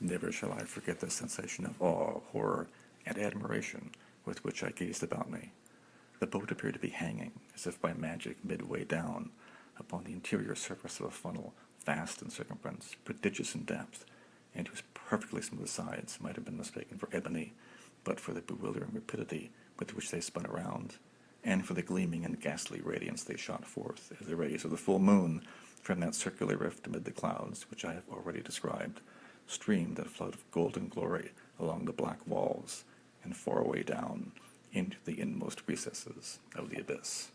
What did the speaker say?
Never shall I forget the sensation of awe, horror, and admiration with which I gazed about me. The boat appeared to be hanging, as if by magic, midway down, upon the interior surface of a funnel, vast in circumference, prodigious in depth, and whose perfectly smooth sides might have been mistaken for ebony, but for the bewildering rapidity with which they spun around, and for the gleaming and ghastly radiance they shot forth as the rays of the full moon from that circular rift amid the clouds which I have already described, streamed in a flood of golden glory along the black walls and far away down into the inmost recesses of the abyss.